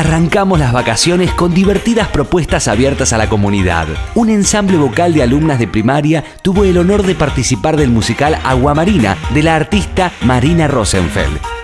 Arrancamos las vacaciones con divertidas propuestas abiertas a la comunidad. Un ensamble vocal de alumnas de primaria tuvo el honor de participar del musical Aguamarina de la artista Marina Rosenfeld